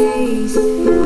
scared.